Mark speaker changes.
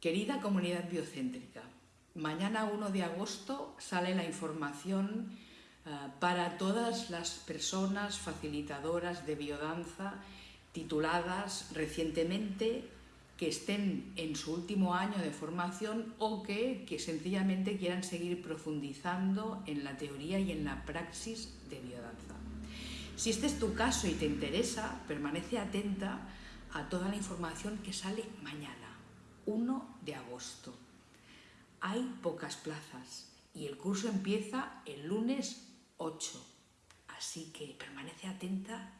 Speaker 1: Querida comunidad biocéntrica, mañana 1 de agosto sale la información eh, para todas las personas facilitadoras de biodanza tituladas recientemente que estén en su último año de formación o que, que sencillamente quieran seguir profundizando en la teoría y en la praxis de biodanza. Si este es tu caso y te interesa, permanece atenta a toda la información que sale mañana. 1 de agosto. Hay pocas plazas y el curso empieza el lunes 8. Así que permanece atenta